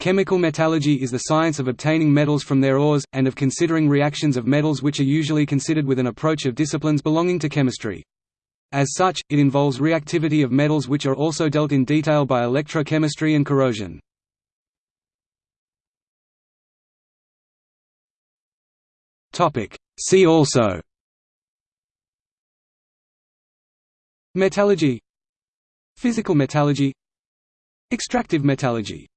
Chemical metallurgy is the science of obtaining metals from their ores, and of considering reactions of metals which are usually considered with an approach of disciplines belonging to chemistry. As such, it involves reactivity of metals which are also dealt in detail by electrochemistry and corrosion. See also Metallurgy Physical metallurgy Extractive metallurgy